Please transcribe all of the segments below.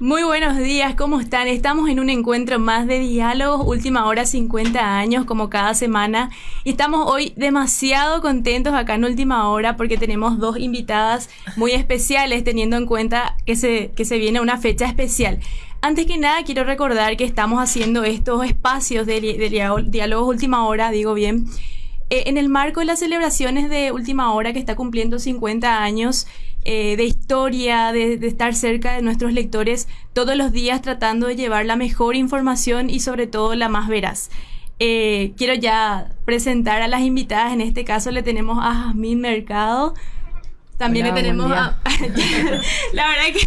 Muy buenos días, ¿cómo están? Estamos en un encuentro más de diálogos, última hora 50 años, como cada semana. Y estamos hoy demasiado contentos acá en última hora porque tenemos dos invitadas muy especiales, teniendo en cuenta que se, que se viene una fecha especial. Antes que nada, quiero recordar que estamos haciendo estos espacios de, diálogos última hora, digo bien, eh, en el marco de las celebraciones de última hora que está cumpliendo 50 años eh, de historia, de, estar cerca de nuestros lectores todos los días tratando de llevar la mejor información y sobre todo la más veraz. Eh, quiero ya presentar a las invitadas, en este caso le tenemos a Jasmine Mercado. También le tenemos a... la verdad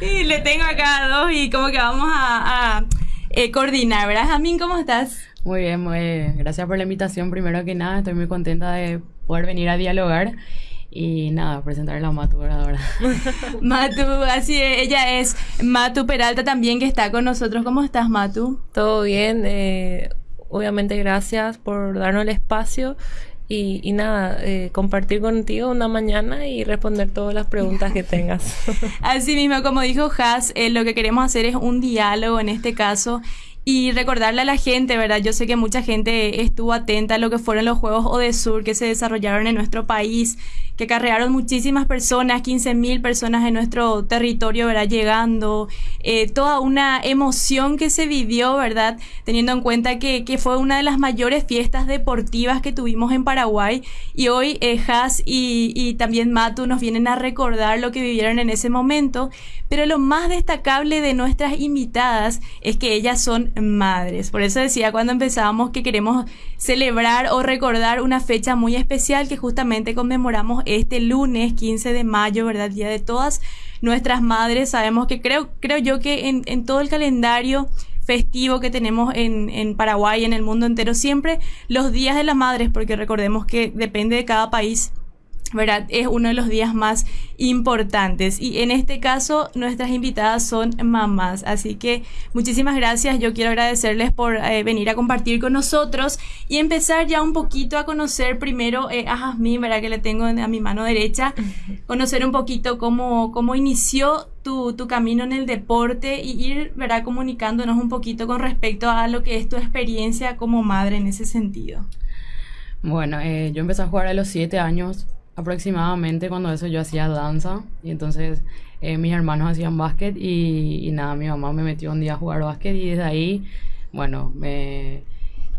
que le tengo acá a dos y como que vamos a, eh, coordinar, ¿verdad? Jasmine, ¿cómo estás? Muy bien, muy bien. Gracias por la invitación. Primero que nada, estoy muy contenta de poder venir a dialogar y nada, presentarle a Matu ahora. Matu, así es, ella es Matu Peralta también que está con nosotros. ¿Cómo estás, Matu? Todo bien, eh, obviamente gracias por darnos el espacio y, y nada, eh, compartir contigo una mañana y responder todas las preguntas que tengas. Así mismo, como dijo Has, eh, lo que queremos hacer es un diálogo en este caso y recordarle a la gente, ¿verdad? Yo sé que mucha gente estuvo atenta a lo que fueron los Juegos Odesur que se desarrollaron en nuestro país, que carrearon muchísimas personas, 15.000 personas en nuestro territorio, ¿verdad? Llegando, eh, toda una emoción que se vivió, ¿verdad? Teniendo en cuenta que, que, fue una de las mayores fiestas deportivas que tuvimos en Paraguay y hoy eh, Has y, y también Matu nos vienen a recordar lo que vivieron en ese momento, pero lo más destacable de nuestras invitadas es que ellas son madres. Por eso decía cuando empezábamos que queremos celebrar o recordar una fecha muy especial que justamente conmemoramos este lunes 15 de mayo, ¿verdad? Día de todas nuestras madres. Sabemos que creo, creo yo que en, en todo el calendario festivo que tenemos en, en Paraguay, en el mundo entero, siempre los días de las madres, porque recordemos que depende de cada país ¿verdad? Es uno de los días más importantes. Y en este caso, nuestras invitadas son mamás. Así que muchísimas gracias. Yo quiero agradecerles por eh, venir a compartir con nosotros y empezar ya un poquito a conocer primero eh, a Jasmine, ¿verdad? Que le tengo a mi mano derecha. Conocer un poquito cómo, cómo inició tu, tu, camino en el deporte y ir, ¿verdad? Comunicándonos un poquito con respecto a lo que es tu experiencia como madre en ese sentido. Bueno, eh, yo empecé a jugar a los siete años aproximadamente cuando eso yo hacía danza y entonces eh, mis hermanos hacían básquet y, nada, mi mamá me metió un día a jugar básquet y desde ahí, bueno, me,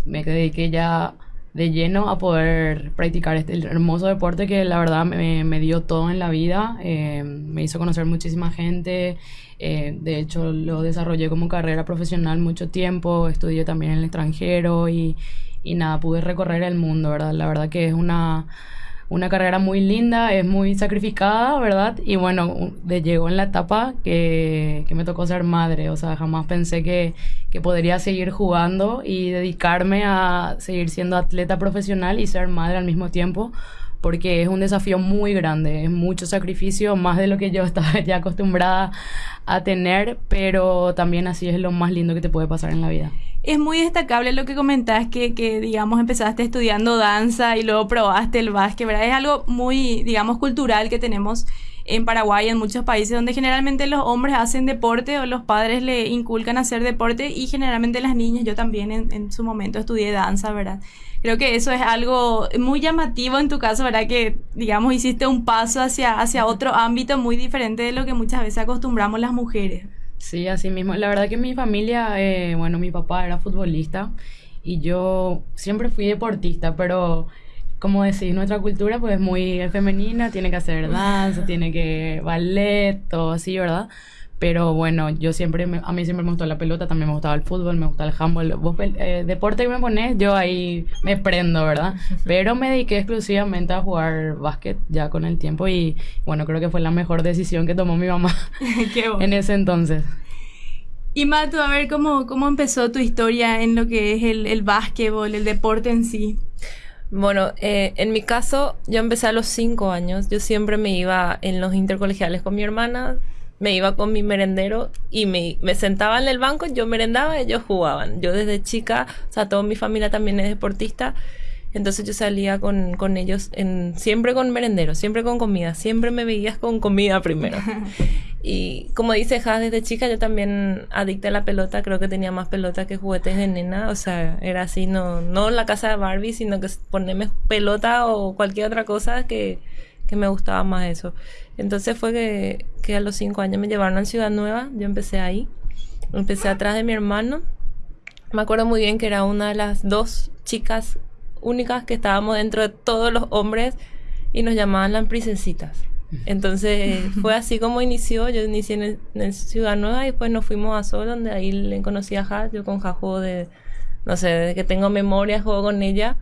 me dediqué ya de lleno a poder practicar este hermoso deporte que la verdad me, me dio todo en la vida, eh, me hizo conocer muchísima gente, eh, de hecho lo desarrollé como carrera profesional mucho tiempo, estudié también en el extranjero y, y nada, pude recorrer el mundo, ¿verdad? La verdad que es una una carrera muy linda, es muy sacrificada, ¿verdad? Y bueno, de, llegó en la etapa que, que, me tocó ser madre, o sea, jamás pensé que, que, podría seguir jugando y dedicarme a seguir siendo atleta profesional y ser madre al mismo tiempo, porque es un desafío muy grande, es mucho sacrificio, más de lo que yo estaba ya acostumbrada a tener, pero también así es lo más lindo que te puede pasar en la vida. Es muy destacable lo que comentás, que, que, digamos, empezaste estudiando danza y luego probaste el básquet, ¿verdad? Es algo muy, digamos, cultural que tenemos en Paraguay, en muchos países, donde generalmente los hombres hacen deporte o los padres le inculcan hacer deporte y generalmente las niñas, yo también en, en su momento estudié danza, ¿verdad? Creo que eso es algo muy llamativo en tu caso, ¿verdad? Que, digamos, hiciste un paso hacia, hacia otro ámbito muy diferente de lo que muchas veces acostumbramos las mujeres. Sí, así mismo. La verdad que mi familia, eh, bueno, mi papá era futbolista y yo siempre fui deportista, pero como decís, nuestra cultura pues es muy femenina, tiene que hacer danza, tiene que ballet, todo así, ¿verdad? Pero bueno, yo siempre, a mí siempre me gustó la pelota, también me gustaba el fútbol, me gustaba el handball. Vos, eh, deporte que me pones, yo ahí me prendo, ¿verdad? Pero me dediqué exclusivamente a jugar básquet ya con el tiempo y bueno, creo que fue la mejor decisión que tomó mi mamá en ese entonces. Y Matu, a ver, ¿cómo, cómo empezó tu historia en lo que es el, el básquetbol, el deporte en sí? Bueno, eh, en mi caso, yo empecé a los cinco años. Yo siempre me iba en los intercolegiales con mi hermana me iba con mi merendero y me, me sentaba en el banco, yo merendaba, ellos jugaban. Yo desde chica, o sea, toda mi familia también es deportista, entonces yo salía con, con ellos en, siempre con merendero, siempre con comida, siempre me veías con comida primero. Y como dice Has, desde chica yo también adicta a la pelota, creo que tenía más pelota que juguetes de nena, o sea, era así, no, no la casa de Barbie, sino que ponerme pelota o cualquier otra cosa que, que me gustaba más eso. Entonces fue que, que a los cinco años me llevaron a Ciudad Nueva, yo empecé ahí, empecé atrás de mi hermano, me acuerdo muy bien que era una de las dos chicas únicas que estábamos dentro de todos los hombres y nos llamaban las princesitas. Entonces fue así como inició. Yo inicié en, Ciudad Nueva y después nos fuimos a Sol, donde ahí le conocí a Ja. Yo con Ja juego de, no sé, desde que tengo memoria juego con ella.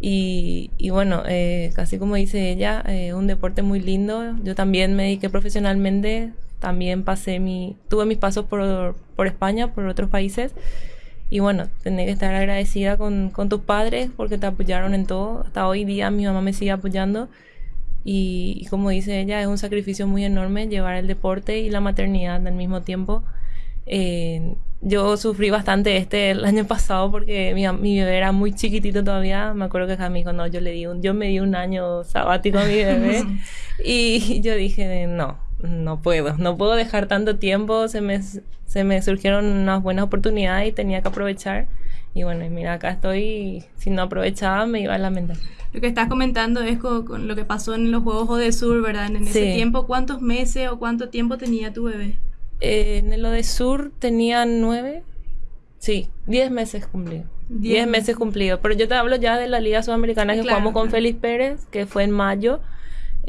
Y, y bueno, eh, casi como dice ella, eh, un deporte muy lindo. Yo también me dediqué profesionalmente. También pasé mi, tuve mis pasos por, por España, por otros países. Y bueno, tenés que estar agradecida con, con tus padres porque te apoyaron en todo. Hasta hoy día mi mamá me sigue apoyando. Y, como dice ella, es un sacrificio muy enorme llevar el deporte y la maternidad al mismo tiempo. Eh, yo sufrí bastante este el año pasado porque mi, mi, bebé era muy chiquitito todavía. Me acuerdo que Jamie dijo, no, yo le di un, yo me di un año sabático a mi bebé. y yo dije, no, no puedo, no puedo dejar tanto tiempo. Se me, se me surgieron unas buenas oportunidades y tenía que aprovechar. Y bueno, mira, acá estoy, si no aprovechaba me iba a lamentar. Lo que estás comentando es con, lo que pasó en los Juegos de Sur, ¿verdad? En ese tiempo, ¿cuántos meses o cuánto tiempo tenía tu bebé? Eh, en el de Sur tenía nueve, sí, diez meses cumplidos. Diez, meses cumplidos. Pero yo te hablo ya de la Liga Sudamericana que jugamos con Félix Pérez, que fue en mayo.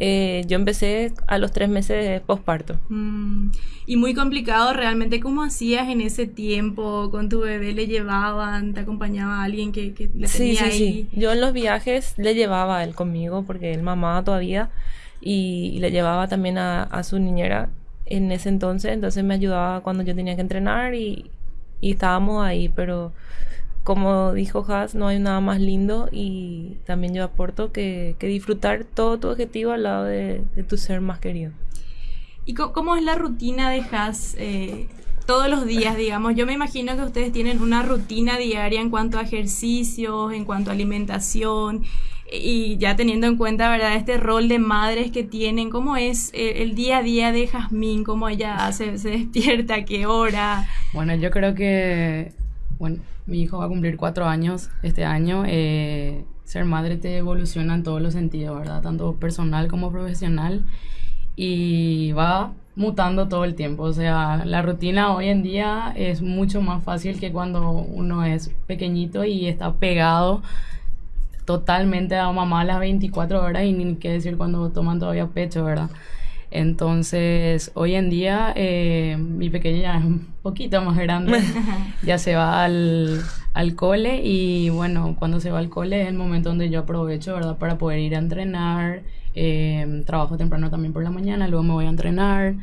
Eh, yo empecé a los tres meses de posparto. Mm, y muy complicado realmente. ¿Cómo hacías en ese tiempo con tu bebé? ¿Le llevaban? ¿Te acompañaba alguien que, que le sí, sí, Sí. Yo en los viajes le llevaba a él conmigo porque él mamaba todavía y, le llevaba también a, a, su niñera en ese entonces. Entonces me ayudaba cuando yo tenía que entrenar y, estábamos ahí, pero como dijo Haas, no hay nada más lindo y también yo aporto que, disfrutar todo tu objetivo al lado de, tu ser más querido. ¿Y cómo, es la rutina de Haas eh, todos los días, digamos? Yo me imagino que ustedes tienen una rutina diaria en cuanto a ejercicios, en cuanto a alimentación y ya teniendo en cuenta, ¿verdad? Este rol de madres que tienen, ¿cómo es eh, el, día a día de Jazmín? ¿Cómo ella se despierta? ¿A qué hora? Bueno, yo creo que bueno, mi hijo va a cumplir cuatro años este año. Eh, ser madre te evoluciona en todos los sentidos, ¿verdad? Tanto personal como profesional. Y va mutando todo el tiempo. O sea, la rutina hoy en día es mucho más fácil que cuando uno es pequeñito y está pegado totalmente a mamá las 24 horas y ni qué decir cuando toman todavía pecho, ¿verdad? Entonces, hoy en día eh, mi pequeña ya es un poquito más grande, ya se va al, al, cole y bueno, cuando se va al cole es el momento donde yo aprovecho, ¿verdad? Para poder ir a entrenar, eh, trabajo temprano también por la mañana, luego me voy a entrenar,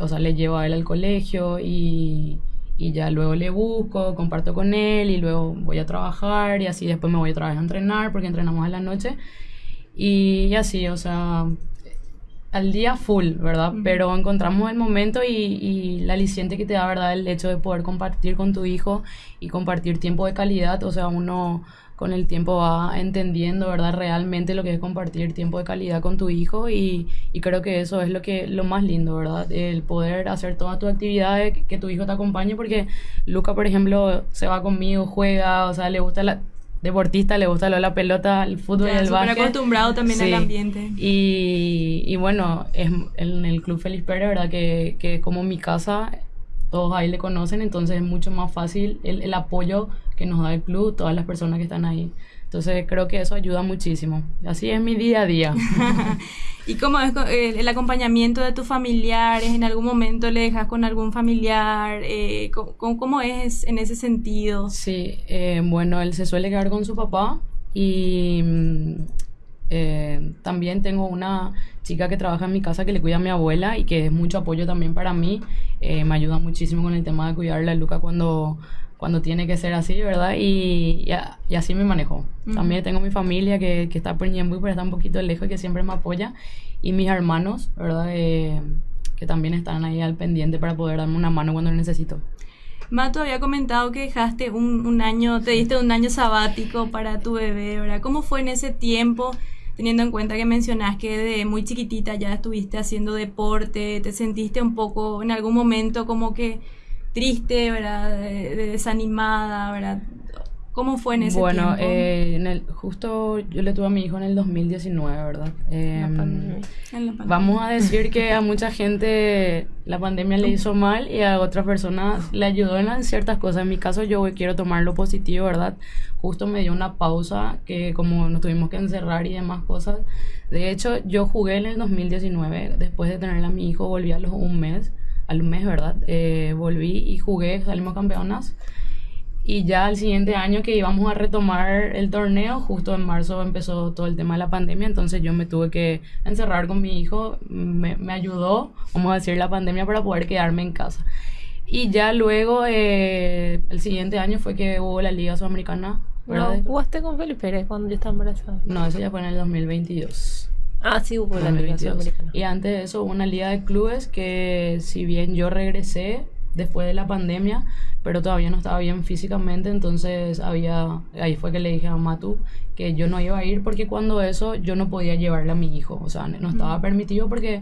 o sea, le llevo a él al colegio y, y ya luego le busco, comparto con él y luego voy a trabajar y así después me voy otra vez a entrenar porque entrenamos en la noche. Y así, o sea, al día full, ¿verdad? Pero encontramos el momento y, y, la aliciente que te da, ¿verdad? El hecho de poder compartir con tu hijo y compartir tiempo de calidad, o sea, uno con el tiempo va entendiendo, ¿verdad? Realmente lo que es compartir tiempo de calidad con tu hijo y, y creo que eso es lo que lo más lindo, ¿verdad? El poder hacer todas tus actividades, que, que tu hijo te acompañe, porque Luca, por ejemplo, se va conmigo, juega, o sea, le gusta la deportista, le gusta la pelota, el fútbol y el básquet. acostumbrado también al ambiente. Y, y, bueno, es en el Club Félix Pérez, ¿verdad? Que, que como mi casa, todos ahí le conocen, entonces es mucho más fácil el, el apoyo que nos da el club, todas las personas que están ahí. Entonces creo que eso ayuda muchísimo. Así es mi día a día. ¿Y cómo es eh, el acompañamiento de tus familiares? ¿En algún momento le dejas con algún familiar? Eh, ¿cómo, ¿cómo, es en ese sentido? Sí, eh, bueno, él se suele quedar con su papá y mm, eh, también tengo una chica que trabaja en mi casa que le cuida a mi abuela y que es mucho apoyo también para mí. me ayuda muchísimo con el tema de cuidarle a Luca cuando cuando tiene que ser así, ¿verdad? Y, y, así me manejo. También tengo mi familia que, que está por Ñembuy, pero está un poquito lejos y que siempre me apoya. Y mis hermanos, ¿verdad? Eh, que también están ahí al pendiente para poder darme una mano cuando lo necesito. Mato había comentado que dejaste un, un año, te diste un año sabático para tu bebé, ¿verdad? ¿Cómo fue en ese tiempo? teniendo en cuenta que mencionás que de muy chiquitita ya estuviste haciendo deporte, te sentiste un poco en algún momento como que triste, ¿verdad? De, de desanimada, ¿verdad? ¿Cómo fue en ese bueno, tiempo? eh, en el, justo yo le tuve a mi hijo en el 2019, ¿verdad? Em, pandemia. En la pandemia. Vamos a decir que a mucha gente la pandemia le hizo mal y a otras personas le ayudó en, ciertas cosas. En mi caso yo quiero tomar lo positivo, ¿verdad? Justo me dio una pausa que como nos tuvimos que encerrar y demás cosas. De hecho, yo jugué en el 2019, después de tener a mi hijo, volví a los un mes, al mes, ¿verdad? Eh, volví y jugué, salimos campeonas. Y ya al siguiente año que íbamos a retomar el torneo, justo en marzo empezó todo el tema de la pandemia, entonces yo me tuve que encerrar con mi hijo, me, me ayudó, vamos a decir, la pandemia para poder quedarme en casa. Y ya luego, eh, el siguiente año fue que hubo la Liga Sudamericana, No, ¿verdad? jugaste con Felipe Pérez cuando yo estaba embarazada. No, eso ya fue en el 2022. Ah, sí, hubo la Liga 2022. Sudamericana. Y antes de eso hubo una liga de clubes que si bien yo regresé después de la pandemia, pero todavía no estaba bien físicamente, entonces había, ahí fue que le dije a Matu que yo no iba a ir porque cuando eso yo no podía llevarle a mi hijo, o sea, no estaba permitido porque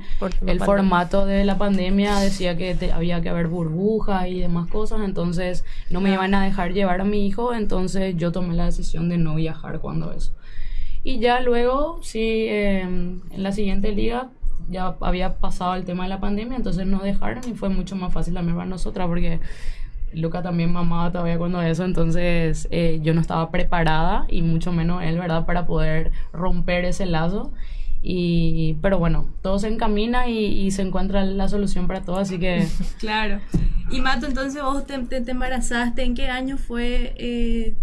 el formato de la pandemia decía que te- había que haber burbujas y demás cosas, entonces no me iban a dejar llevar a mi hijo, entonces yo tomé la decisión de no viajar cuando eso. Y ya luego, sí, eh, en la siguiente liga ya había pasado el tema de la pandemia, entonces nos dejaron y fue mucho más fácil también para nosotras porque Luca también mamaba todavía cuando eso, entonces eh, yo no estaba preparada y mucho menos él, ¿verdad? Para poder romper ese lazo. Y, pero bueno, todo se encamina y, y se encuentra la solución para todo, así que Claro. Y Mato, entonces vos te, te- te embarazaste, ¿en qué año fue? eh,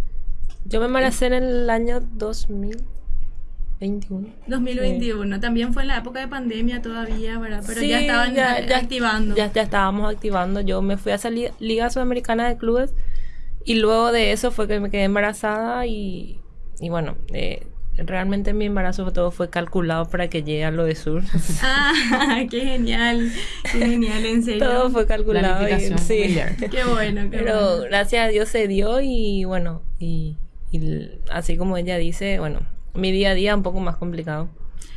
Yo me embaracé en el año 2021. 2021. También fue en la época de pandemia todavía, ¿verdad? Pero Sí, ya estaban ya- activando. Ya, ya estábamos activando. Yo me fui a esa li- Liga Sudamericana de Clubes y luego de eso fue que me quedé embarazada y, y bueno, eh, realmente mi embarazo todo fue calculado para que llegue a lo de sur. Ah, qué genial. Qué genial, en serio. todo fue calculado. y- sí. Qué bueno, qué Pero bueno. gracias a Dios se dio y bueno, y, así como ella dice, bueno, mi día a día un poco más complicado.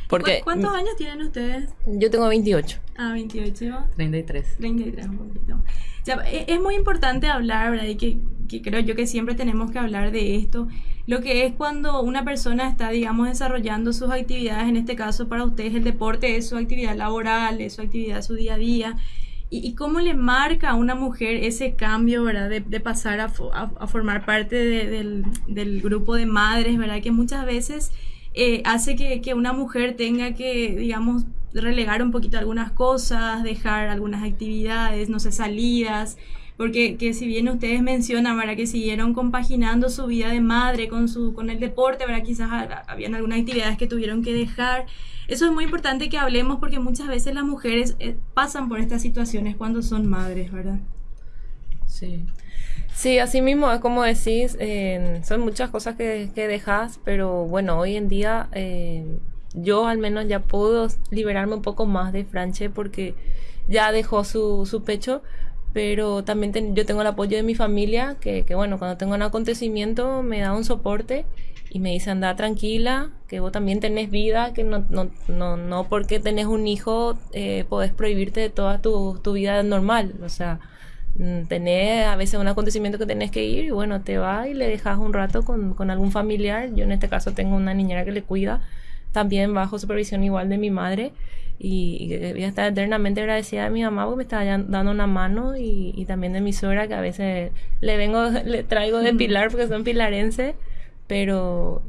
Porque ¿Cu- ¿Cuántos años tienen ustedes? yo tengo 28. Ah, 28. 33. 33, un poquito. Ya, e- es muy importante hablar, ¿verdad? Y que, que creo yo que siempre tenemos que hablar de esto. Lo que es cuando una persona está, digamos, desarrollando sus actividades, en este caso para ustedes el deporte es su actividad laboral, es su actividad, su día a día. Y, y cómo le marca a una mujer ese cambio, ¿verdad? De, pasar a, fo- a- formar parte de- del, del grupo de madres, ¿verdad? Que muchas veces eh, hace que, que una mujer tenga que, digamos, relegar un poquito algunas cosas, dejar algunas actividades, no sé, salidas, porque que si bien ustedes mencionan, ¿verdad? Que siguieron compaginando su vida de madre con, su, con el deporte, ¿verdad? Quizás ha- habían algunas actividades que tuvieron que dejar. Eso es muy importante que hablemos porque muchas veces las mujeres eh, pasan por estas situaciones cuando son madres, ¿verdad? Sí. Sí, así mismo es como decís, eh, son muchas cosas que, que dejas, pero bueno, hoy en día eh, yo al menos ya puedo liberarme un poco más de Franche porque ya dejó su, su pecho, pero también yo tengo el apoyo de mi familia, que, que bueno, cuando tengo un acontecimiento me da un soporte y me dice anda tranquila, que vos también tenés vida, que no, no, no, no porque tenés un hijo eh, podés prohibirte de toda tu, tu vida normal, o sea mm, tenés a veces un acontecimiento que tenés que ir y bueno, te vas y le dejas un rato con, con algún familiar. Yo en este caso tengo una niñera que le cuida, también bajo supervisión igual de mi madre. Y, y que voy a estar eternamente agradecida de mi mamá porque me está ya- dando una mano y, y también de mi suegra que a veces le vengo, le traigo de pilar porque son pilarenses, pero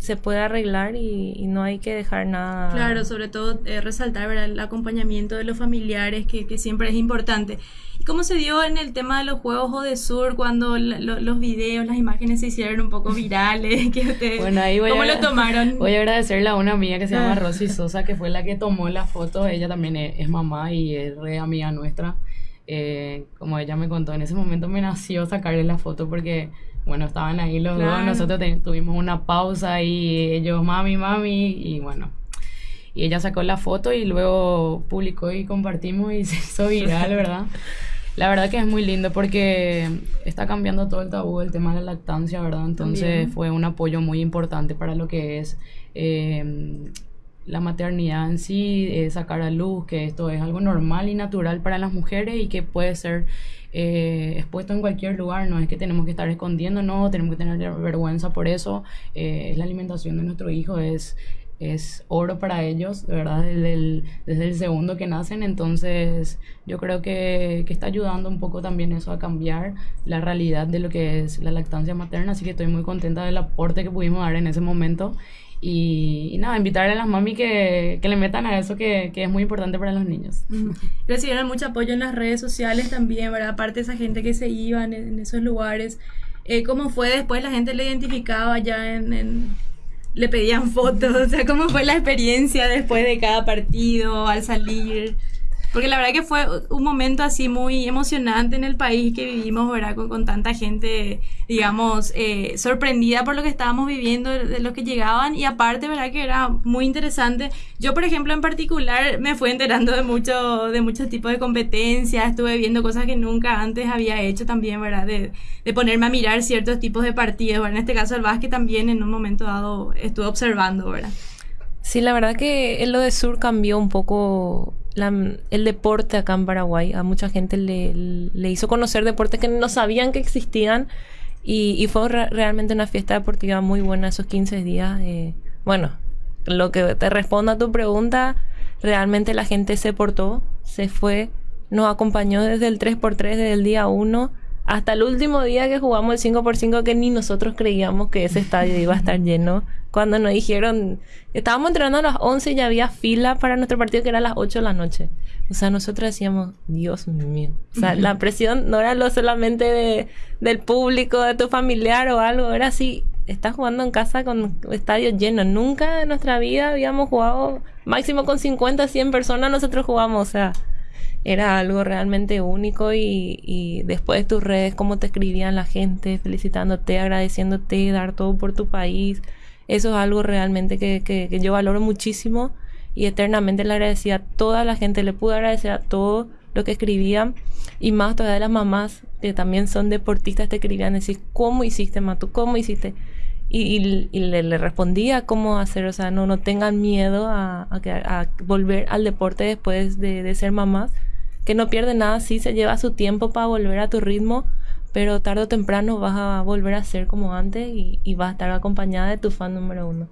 se puede arreglar y, y no hay que dejar nada. Claro, sobre todo eh, resaltar ¿verdad? el acompañamiento de los familiares, que, que siempre es importante. ¿Y cómo se dio en el tema de los juegos o de sur cuando lo- los videos, las imágenes se hicieron un poco virales? que ustedes, Bueno, ahí voy ¿Cómo a, lo tomaron? Voy a agradecerle a una amiga que se llama Ah. Rosy Sosa, que fue la que tomó la foto. Ella también es, es mamá y es re amiga nuestra. Eh, como ella me contó, en ese momento me nació sacarle la foto porque, bueno, estaban ahí los Claro. dos. Nosotros te- tuvimos una pausa y ellos, mami, mami, y bueno. Y ella sacó la foto y luego publicó y compartimos y se hizo viral, ¿verdad? La verdad que es muy lindo porque está cambiando todo el tabú del tema de la lactancia, ¿verdad? Entonces También. fue un apoyo muy importante para lo que es eh, la maternidad en sí, eh, sacar a luz, que esto es algo normal y natural para las mujeres y que puede ser eh, expuesto en cualquier lugar, no es que tenemos que estar escondiéndonos, tenemos que tener vergüenza por eso, eh, la alimentación de nuestro hijo, es, es oro para ellos, verdad, desde el, desde el segundo que nacen, entonces yo creo que, que está ayudando un poco también eso a cambiar la realidad de lo que es la lactancia materna, así que estoy muy contenta del aporte que pudimos dar en ese momento. Y, nada, invitarle a las mami que, que le metan a eso que, que es muy importante para los niños. Recibieron mucho apoyo en las redes sociales también, ¿verdad? Aparte de esa gente que se iba en, en esos lugares. Eh, ¿Cómo fue después? La gente le identificaba ya en, en- Le pedían fotos, o sea, ¿cómo fue la experiencia después de cada partido, al salir? Porque la verdad que fue un momento así muy emocionante en el país que vivimos, ¿verdad? Con, con tanta gente, digamos, eh, sorprendida por lo que estábamos viviendo, de, los que llegaban. Y aparte, ¿verdad? Que era muy interesante. Yo, por ejemplo, en particular, me fui enterando de, mucho, de muchos tipos de competencias. Estuve viendo cosas que nunca antes había hecho también, ¿verdad? De, de ponerme a mirar ciertos tipos de partidos. ¿verdad? En este caso, el básquet también en un momento dado estuve observando, ¿verdad? Sí, la verdad que lo de Sur cambió un poco el deporte acá en Paraguay. A mucha gente le, le hizo conocer deportes que no sabían que existían y, fue re- realmente una fiesta deportiva muy buena esos 15 días. eh. bueno, lo que te respondo a tu pregunta, realmente la gente se portó, se fue, nos acompañó desde el 3x3, desde el día 1 hasta el último día que jugamos el 5x5 que ni nosotros creíamos que ese estadio iba a estar lleno. Cuando nos dijeron, estábamos entrenando a las 11 y ya había fila para nuestro partido que era a las 8 de la noche. O sea, nosotros decíamos, Dios mío. O sea, la presión no era lo solamente de, del público, de tu familiar o algo, era así, estás jugando en casa con estadio lleno. Nunca en nuestra vida habíamos jugado máximo con 50, 100 personas, nosotros jugamos, o sea, era algo realmente único y, y después tus redes, cómo te escribían la gente, felicitándote, agradeciéndote, dar todo por tu país. Eso es algo realmente que, que, que yo valoro muchísimo y eternamente le agradecía a toda la gente, le pude agradecer a todo lo que escribían y más todavía las mamás que también son deportistas te escribían decir cómo hiciste Matu, cómo hiciste y, y- le, respondía cómo hacer, o sea, no, no tengan miedo a, a a volver al deporte después de, de ser mamás, que no pierde nada, sí se lleva su tiempo para volver a tu ritmo, pero tarde o temprano vas a volver a ser como antes y, y vas a estar acompañada de tu fan número uno.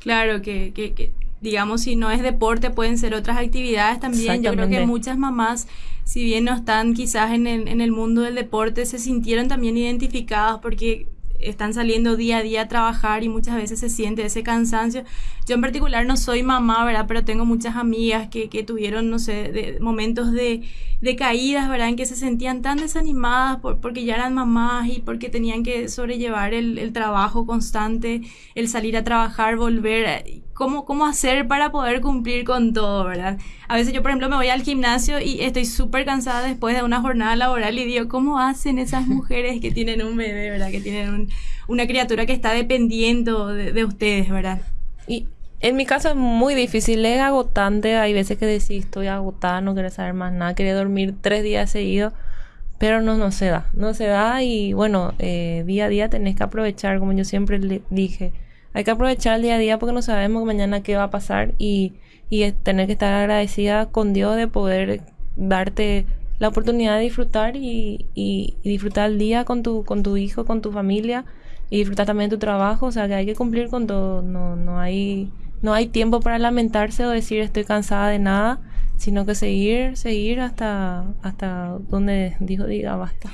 Claro, que, que, que, digamos, si no es deporte, pueden ser otras actividades también. Yo creo que muchas mamás, si bien no están quizás en el, en el mundo del deporte, se sintieron también identificadas porque están saliendo día a día a trabajar y muchas veces se siente ese cansancio. Yo en particular no soy mamá, ¿verdad? Pero tengo muchas amigas que, que tuvieron, no sé, de- momentos de, de caídas, ¿verdad? En que se sentían tan desanimadas por- porque ya eran mamás y porque tenían que sobrellevar el, el trabajo constante, el salir a trabajar, volver. ¿Cómo, ¿Cómo hacer para poder cumplir con todo, verdad? A veces yo, por ejemplo, me voy al gimnasio y estoy súper cansada después de una jornada laboral y digo, ¿cómo hacen esas mujeres que tienen un bebé, verdad? Que tienen un- una criatura que está dependiendo de, de ustedes, verdad? Y en mi caso es muy difícil, es agotante. Hay veces que decís, estoy agotada, no quiero saber más nada, quería dormir tres días seguidos, pero no, no se da. No se da y bueno, eh, día a día tenés que aprovechar, como yo siempre le dije. Hay que aprovechar el día a día porque no sabemos mañana qué va a pasar y, y tener que estar agradecida con Dios de poder darte la oportunidad de disfrutar y, y- disfrutar el día con tu, con tu hijo, con tu familia y disfrutar también tu trabajo. O sea, que hay que cumplir con todo. No, no, hay, no hay tiempo para lamentarse o decir estoy cansada de nada, sino que seguir, seguir hasta, hasta donde Dios diga basta.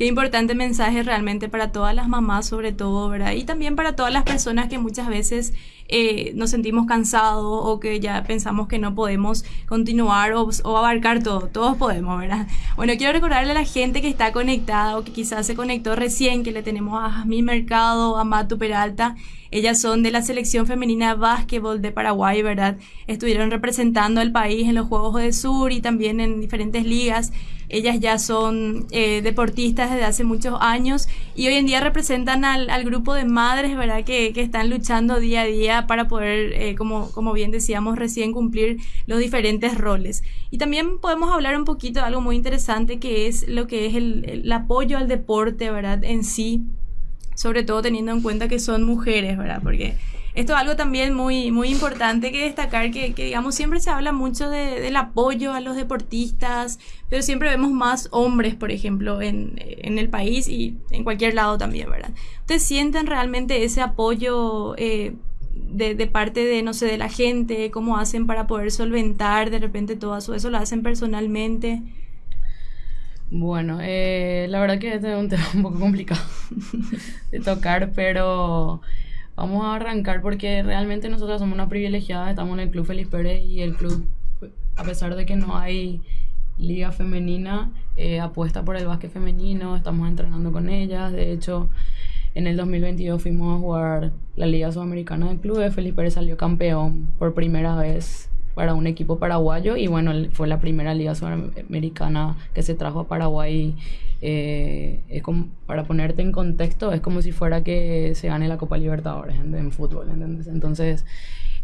Qué importante mensaje realmente para todas las mamás, sobre todo, ¿verdad? Y también para todas las personas que muchas veces eh, nos sentimos cansados o que ya pensamos que no podemos continuar o, o abarcar todo. Todos podemos, ¿verdad? Bueno, quiero recordarle a la gente que está conectada o que quizás se conectó recién, que le tenemos a Jasmine Mercado, a Matu Peralta. Ellas son de la selección femenina de básquetbol de Paraguay, ¿verdad? Estuvieron representando al país en los Juegos de Sur y también en diferentes ligas. Ellas ya son eh, deportistas desde hace muchos años y hoy en día representan al, al grupo de madres, ¿verdad? Que, que, están luchando día a día para poder, eh, como, como bien decíamos recién, cumplir los diferentes roles. Y también podemos hablar un poquito de algo muy interesante que es lo que es el, el apoyo al deporte, ¿verdad? En sí, sobre todo teniendo en cuenta que son mujeres, ¿verdad? Porque esto es algo también muy, muy importante que destacar, que, que digamos siempre se habla mucho de, del apoyo a los deportistas, pero siempre vemos más hombres, por ejemplo, en, en, el país y en cualquier lado también, ¿verdad? ¿Ustedes sienten realmente ese apoyo eh, de, de, parte de, no sé, de la gente? ¿Cómo hacen para poder solventar de repente todo eso? ¿Eso lo hacen personalmente? Bueno, eh, la verdad que este es un tema un poco complicado de tocar, pero... Vamos a arrancar porque realmente nosotros somos una privilegiada, estamos en el Club Feliz Pérez y el club, a pesar de que no hay liga femenina, eh, apuesta por el básquet femenino, estamos entrenando con ellas, de hecho en el 2022 fuimos a jugar la Liga Sudamericana del Club, Feliz Pérez salió campeón por primera vez para un equipo paraguayo y bueno, fue la primera liga sudamericana que se trajo a Paraguay. Eh, es como, para ponerte en contexto, es como si fuera que se gane la Copa Libertadores en, en fútbol, ¿entendés? Entonces,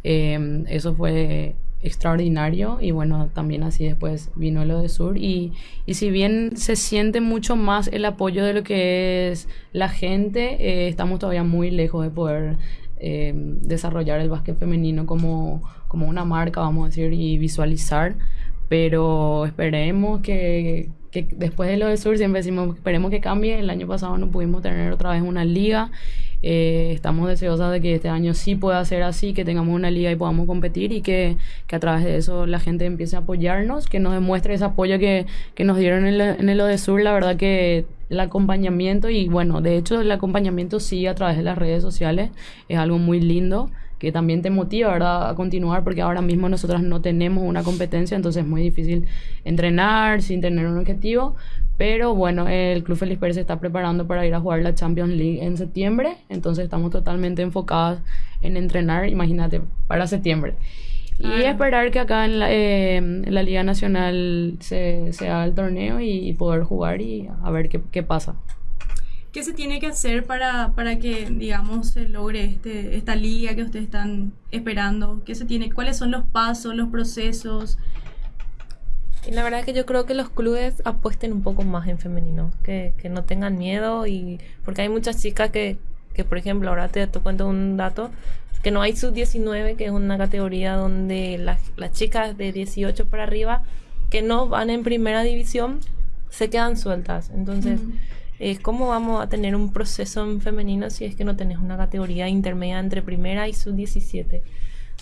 eh, eso fue extraordinario y bueno, también así después vino lo de Sur y, y si bien se siente mucho más el apoyo de lo que es la gente, eh, estamos todavía muy lejos de poder eh, desarrollar el básquet femenino como, como una marca, vamos a decir, y visualizar. Pero esperemos que, que después de lo de Sur, siempre decimos, esperemos que cambie. El año pasado no pudimos tener otra vez una liga. Eh, estamos deseosas de que este año sí pueda ser así, que tengamos una liga y podamos competir y que, que a través de eso la gente empiece a apoyarnos, que nos demuestre ese apoyo que, que nos dieron en, el, en el Odesur. La verdad que el acompañamiento y bueno, de hecho el acompañamiento sí a través de las redes sociales es algo muy lindo que también te motiva, a continuar porque ahora mismo nosotros no tenemos una competencia, entonces es muy difícil entrenar sin tener un objetivo, pero bueno, el Club Feliz Pérez se está preparando para ir a jugar la Champions League en septiembre, entonces estamos totalmente enfocados en entrenar, imagínate, para septiembre. Y esperar que acá en la, eh, en la Liga Nacional se, se, haga el torneo y, y, poder jugar y a ver qué, qué pasa. ¿Qué se tiene que hacer para, para que, digamos, se logre este, esta liga que ustedes están esperando? ¿Qué se tiene, ¿Cuáles son los pasos, los procesos? Y la verdad es que yo creo que los clubes apuesten un poco más en femenino, que, que no tengan miedo y porque hay muchas chicas que, que por ejemplo, ahora te, te cuento un dato, que no hay sub-19, que es una categoría donde las, las chicas de 18 para arriba que no van en primera división se quedan sueltas. Entonces, mm. eh, ¿cómo vamos a tener un proceso en femenino si es que no tenés una categoría intermedia entre primera y sub-17?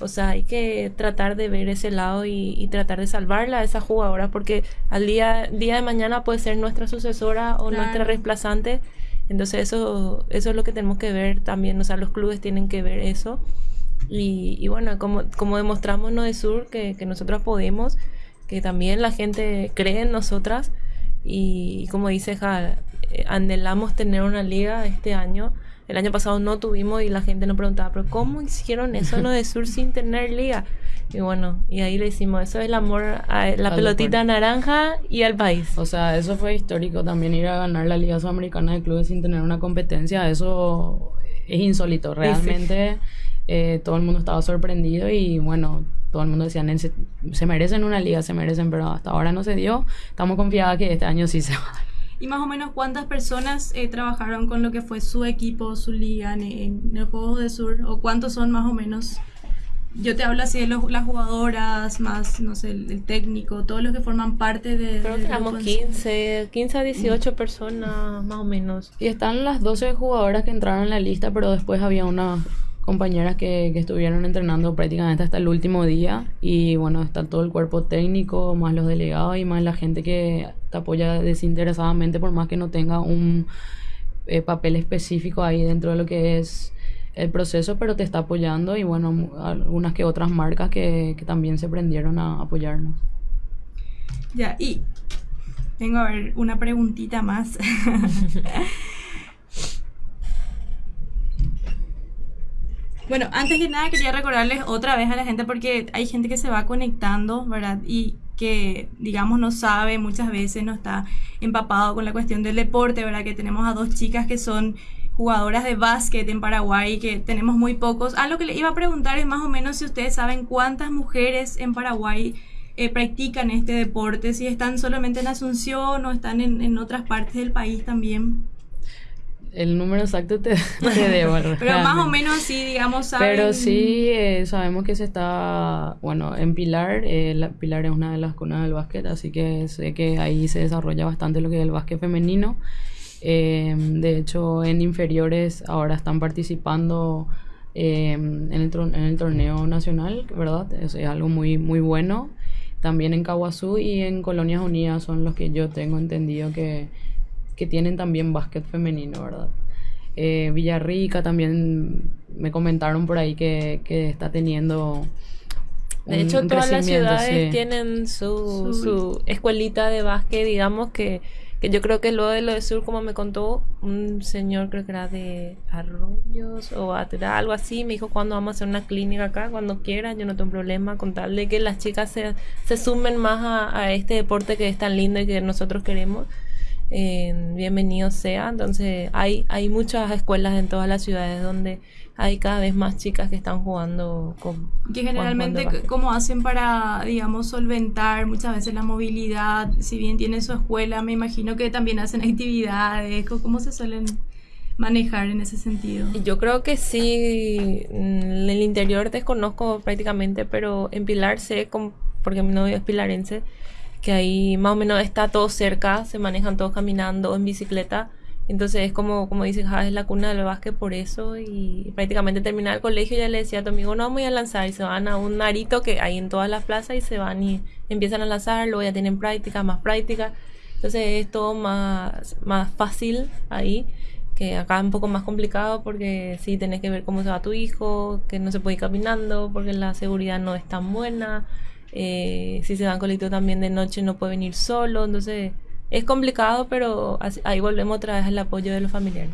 O sea, hay que tratar de ver ese lado y, y, tratar de salvarla a esa jugadora porque al día, día de mañana puede ser nuestra sucesora o claro. nuestra reemplazante. Entonces eso, eso es lo que tenemos que ver también, o sea, los clubes tienen que ver eso. Y, y bueno, como, como demostramos en de Sur que, que nosotros podemos, que también la gente cree en nosotras y, y como dice Ja, anhelamos tener una liga este año. El año pasado no tuvimos y la gente nos preguntaba, pero ¿cómo hicieron eso en de Sur sin tener liga? Y bueno, y ahí le hicimos, eso es el amor a la al pelotita deporte. naranja y al país. O sea, eso fue histórico también ir a ganar la Liga Sudamericana de Clubes sin tener una competencia, eso es insólito, realmente sí. eh, todo el mundo estaba sorprendido y bueno, todo el mundo decía, se, se merecen una liga, se merecen, pero hasta ahora no se dio, estamos confiadas que este año sí se va a dar. ¿Y más o menos cuántas personas eh, trabajaron con lo que fue su equipo, su liga en, en el Juego de Sur? ¿O cuántos son más o menos? yo te hablo así de los, las jugadoras, más, no sé, el, el, técnico, todos los que forman parte de... Creo que éramos 15, 15 a 18 mm. personas más o menos. Y están las 12 jugadoras que entraron en la lista, pero después había unas compañeras que, que estuvieron entrenando prácticamente hasta el último día. Y bueno, está todo el cuerpo técnico, más los delegados y más la gente que te apoya desinteresadamente, por más que no tenga un eh, papel específico ahí dentro de lo que es el proceso, pero te está apoyando y bueno, algunas que otras marcas que, que también se prendieron a apoyarnos. Ya, y tengo a ver una preguntita más. bueno, antes que nada quería recordarles otra vez a la gente porque hay gente que se va conectando, ¿verdad? Y que, digamos, no sabe, muchas veces no está empapado con la cuestión del deporte, ¿verdad? Que tenemos a dos chicas que son jugadoras de básquet en Paraguay, que tenemos muy pocos. Ah, lo que le iba a preguntar es más o menos si ustedes saben cuántas mujeres en Paraguay eh, practican este deporte, si están solamente en Asunción o están en, en otras partes del país también. El número exacto te, te debo. Pero más o menos sí, digamos, saben... Pero sí eh, sabemos que se está, bueno, en Pilar, eh, la, Pilar es una de las cunas del básquet, así que sé que ahí se desarrolla bastante lo que es el básquet femenino. Eh, de hecho, en inferiores ahora están participando en el, en, el, torneo nacional, ¿verdad? Es, es algo muy, muy bueno. También en Caguazú y en Colonias Unidas son los que yo tengo entendido que que tienen también básquet femenino, ¿verdad? Eh, Villarrica también me comentaron por ahí que, que está teniendo... De hecho, todas las ciudades tienen su, su, escuelita de básquet, digamos que, que yo creo que lo de lo de sur, como me contó un señor, creo que era de Arroyos o algo así, me dijo cuando vamos a hacer una clínica acá, cuando quieran, yo no tengo problema con tal de que las chicas se, se sumen más a, a este deporte que es tan lindo y que nosotros queremos bienvenido sea. Entonces hay, hay muchas escuelas en todas las ciudades donde hay cada vez más chicas que están jugando con... Que generalmente, ¿cómo hacen para, digamos, solventar muchas veces la movilidad? Si bien tiene su escuela, me imagino que también hacen actividades. ¿Cómo se suelen manejar en ese sentido? Yo creo que sí, en el interior desconozco prácticamente, pero en Pilar sé, porque mi novio es pilarense, que ahí más o menos está todo cerca, se manejan todos caminando en bicicleta. Entonces es como, como dices, es la cuna del básquet por eso y prácticamente terminar el colegio ya le decía a tu amigo, no, voy a lanzar y se van a un arito que hay en todas las plazas y se van y empiezan a lanzar, luego ya tienen práctica, más práctica. Entonces es todo más, más fácil ahí, que acá es un poco más complicado porque sí tenés que ver cómo se va tu hijo, que no se puede ir caminando porque la seguridad no es tan buena. Eh, si se va en colectivo también de noche no puede venir solo, entonces es complicado, pero ahí volvemos otra vez al apoyo de los familiares.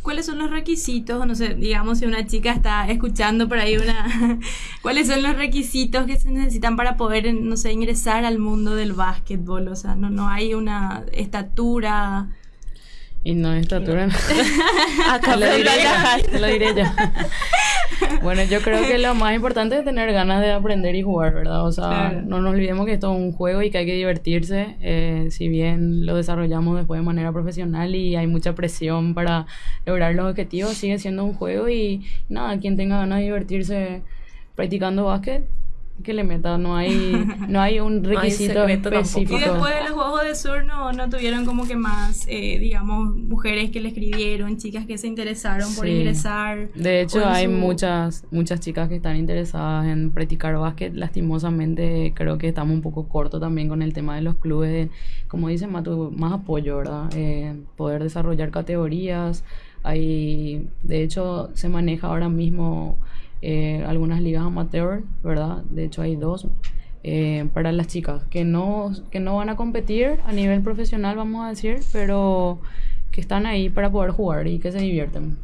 ¿Cuáles son los requisitos? No sé, digamos si una chica está escuchando por ahí una... ¿Cuáles son los requisitos que se necesitan para poder, no sé, ingresar al mundo del básquetbol? O sea, no, no hay una estatura... Y no estatura. Acá lo diré, lo diré yo. bueno, yo creo que lo más importante es tener ganas de aprender y jugar, ¿verdad? O sea, no nos olvidemos que esto es un juego y que hay que divertirse. Eh, si bien lo desarrollamos después de manera profesional y hay mucha presión para lograr los objetivos, sigue siendo un juego y nada, quien tenga ganas de divertirse practicando básquet, que le meta, no hay, no hay un requisito específico. Y después de los Juegos de Sur no, no tuvieron como que más, eh, digamos, mujeres que le escribieron, chicas que se interesaron por ingresar. De hecho, hay muchas, muchas chicas que están interesadas en practicar básquet. Lastimosamente, creo que estamos un poco cortos también con el tema de los clubes. como dicen, Matu, más apoyo, ¿verdad? Eh, poder desarrollar categorías. Hay, de hecho, se maneja ahora mismo eh, algunas ligas amateur, ¿verdad? De hecho hay dos eh, para las chicas que no, que no van a competir a nivel profesional, vamos a decir, pero que están ahí para poder jugar y que se divierten.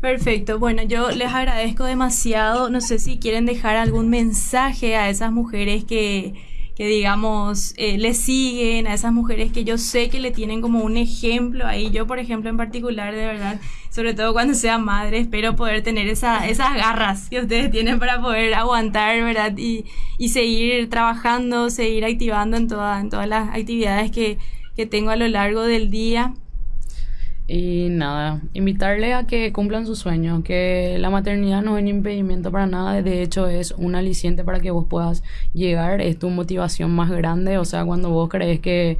Perfecto, bueno, yo les agradezco demasiado. No sé si quieren dejar algún mensaje a esas mujeres que, que digamos, eh, le siguen, a esas mujeres que yo sé que le tienen como un ejemplo ahí. Yo, por ejemplo, en particular, de verdad, sobre todo cuando sea madre, espero poder tener esa, esas garras que ustedes tienen para poder aguantar, ¿verdad? Y, y seguir trabajando, seguir activando en, toda, en todas las actividades que, que tengo a lo largo del día. Y nada, invitarle a que cumplan su sueño, que la maternidad no es un impedimento para nada, de hecho es un aliciente para que vos puedas llegar, es tu motivación más grande, o sea, cuando vos crees que,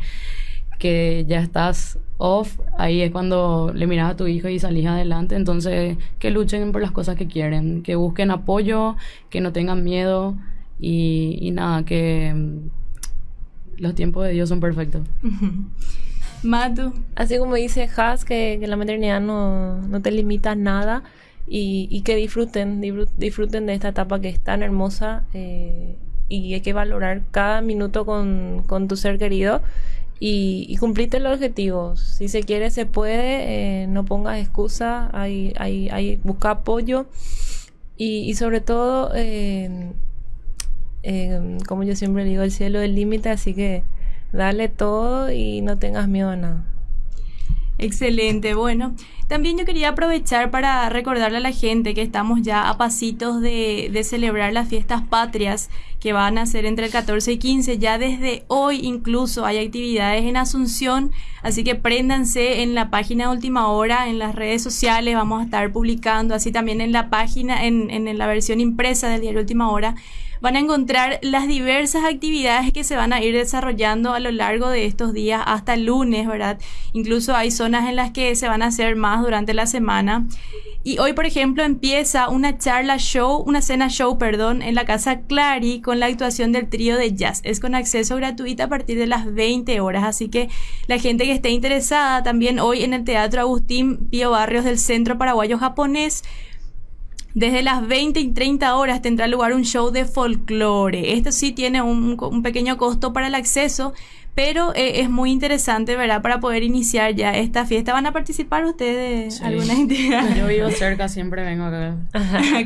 que ya estás off, ahí es cuando le miras a tu hijo y salís adelante, entonces que luchen por las cosas que quieren, que busquen apoyo, que no tengan miedo y, y nada, que los tiempos de Dios son perfectos. Matu. Así como dice Has, que, la maternidad no, no, te limita a nada y, y que disfruten, disfruten de esta etapa que es tan hermosa eh, y hay que valorar cada minuto con, con tu ser querido y, y cumplirte los objetivos. Si se quiere, se puede, eh, no pongas excusa, hay, hay, hay, busca apoyo y, sobre todo... Eh, como yo siempre digo, el cielo es el límite, así que dale todo y no tengas miedo a nada. Excelente, bueno. También yo quería aprovechar para recordarle a la gente que estamos ya a pasitos de, de, celebrar las fiestas patrias que van a ser entre el 14 y 15. Ya desde hoy incluso hay actividades en Asunción, así que préndanse en la página Última Hora, en las redes sociales, vamos a estar publicando, así también en la página, en, en la versión impresa del diario Última Hora van a encontrar las diversas actividades que se van a ir desarrollando a lo largo de estos días hasta el lunes, ¿verdad? Incluso hay zonas en las que se van a hacer más durante la semana. Y hoy, por ejemplo, empieza una charla show, una cena show, perdón, en la casa Clary con la actuación del trío de jazz. Es con acceso gratuito a partir de las 20 horas. Así que la gente que esté interesada también hoy en el Teatro Agustín Pío Barrios del Centro Paraguayo Japonés desde las 20 y 30 horas tendrá lugar un show de folclore. Esto sí tiene un, un pequeño costo para el acceso, pero eh, es muy interesante, ¿verdad? Para poder iniciar ya esta fiesta. ¿Van a participar ustedes Sí. alguna entidad? Yo vivo cerca, siempre vengo acá.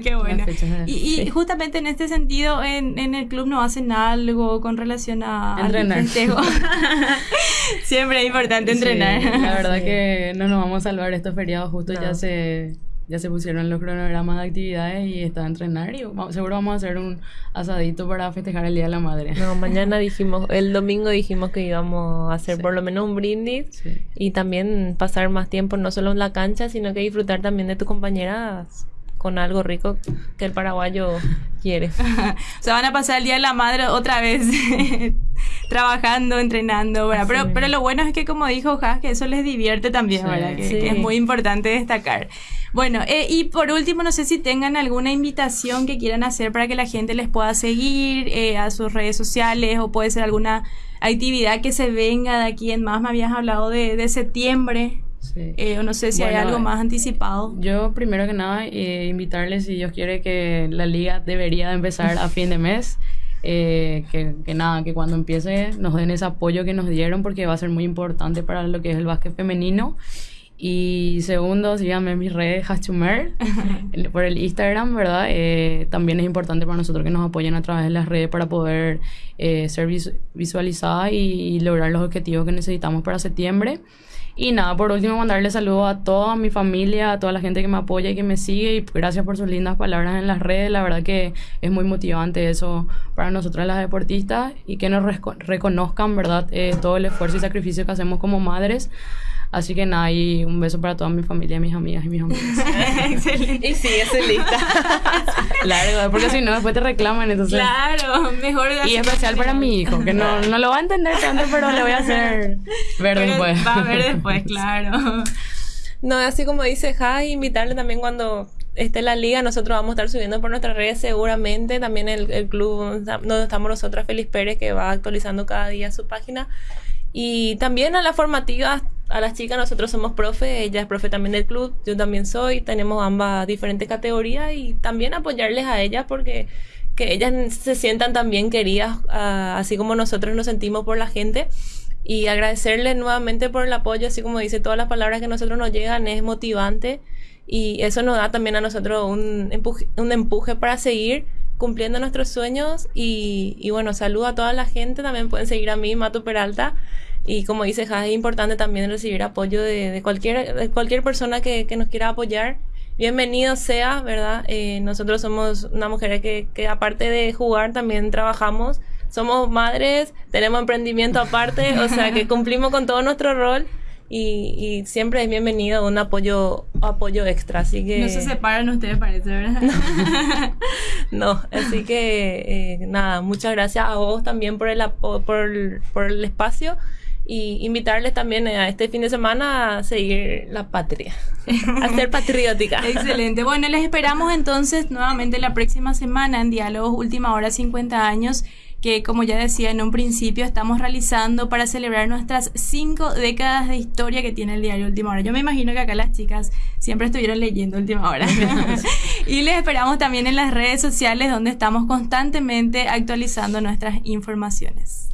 Qué bueno. De- Y, y justamente en este sentido, en, en el club no hacen algo con relación a al Entrenar. festejo? Siempre es importante entrenar. Sí, la verdad que no nos vamos a salvar estos feriados, justo ya se ya se pusieron los cronogramas de actividades y está a entrenar y seguro vamos a hacer un asadito para festejar el Día de la Madre. No, mañana dijimos, el domingo dijimos que íbamos a hacer Sí. por lo menos un brindis Sí. y también pasar más tiempo no solo en la cancha, sino que disfrutar también de tus compañeras con algo rico que el paraguayo quiere. O sea, van a pasar el Día de la Madre otra vez trabajando, entrenando, ¿verdad? Pero, pero lo bueno es que, como dijo Jas, que eso les divierte también, Sí. ¿verdad? Que es muy importante destacar. Bueno, eh, y por último, no sé si tengan alguna invitación que quieran hacer para que la gente les pueda seguir eh, a sus redes sociales o puede ser alguna actividad que se venga de aquí en más. Me habías hablado de, de septiembre, Sí. eh, o no sé si hay algo más anticipado. Yo primero que nada eh, invitarles si Dios quiere que la liga debería de empezar a fin de mes. eh, que, que nada, que cuando empiece nos den ese apoyo que nos dieron porque va a ser muy importante para lo que es el básquet femenino. Y segundo, síganme en mis redes, Hachumer, por el Instagram, ¿verdad? Eh, también es importante para nosotros que nos apoyen a través de las redes para poder eh, ser vis- visualizadas y, y lograr los objetivos que necesitamos para septiembre. Y nada, por último, mandarle saludos a toda mi familia, a toda la gente que me apoya y que me sigue. Y gracias por sus lindas palabras en las redes. La verdad que es muy motivante eso para nosotras las deportistas y que nos reconozcan, ¿verdad? Eh, todo el esfuerzo y sacrificio que hacemos como madres. Así que nada, y un beso para toda mi familia, mis amigas y mis amigos. Excelente. Y sigue su lista. Largo, porque si no, después te reclaman. Entonces, Claro, mejor Y especial para mi hijo, que no, no lo va a entender tanto, pero le voy a hacer ver Pero después. Va a ver después, claro. No, así como dice Jai, invitarle también cuando esté la liga, nosotros vamos a estar subiendo por nuestras redes seguramente, también el, el club donde estamos nosotras, Feliz Pérez, que va actualizando cada día su página. Y también a las formativas, a las chicas, nosotros somos profe, ella es profe también del club, yo también soy, tenemos ambas diferentes categorías y también apoyarles a ellas porque que ellas se sientan también queridas, ah, así como nosotros nos sentimos por la gente. Y agradecerles nuevamente por el apoyo, así como dice, todas las palabras que nosotros nos llegan es motivante y eso nos da también a nosotros un empuje, un empuje para seguir cumpliendo nuestros sueños y, y bueno, saludo a toda la gente, también pueden seguir a mí, Mato Peralta, y como dice Jai, es importante también recibir apoyo de, de cualquier, de cualquier persona que, que nos quiera apoyar. Bienvenido sea, ¿verdad? Eh, nosotros somos una mujer que, que aparte de jugar también trabajamos, somos madres, tenemos emprendimiento aparte, o sea que cumplimos con todo nuestro rol y, y siempre es bienvenido un apoyo apoyo extra, así que No se separan ustedes, parece, ¿verdad? no, así que eh, nada, muchas gracias a vos también por el, por, por el espacio y invitarles también a este fin de semana a seguir la patria, a ser patriótica. Excelente. Bueno, les esperamos entonces nuevamente la próxima semana en Diálogos Última Hora 50 años que como ya decía en un principio estamos realizando para celebrar nuestras cinco décadas de historia que tiene el diario Última Hora. Yo me imagino que acá las chicas siempre estuvieron leyendo Última Hora. y les esperamos también en las redes sociales donde estamos constantemente actualizando nuestras informaciones.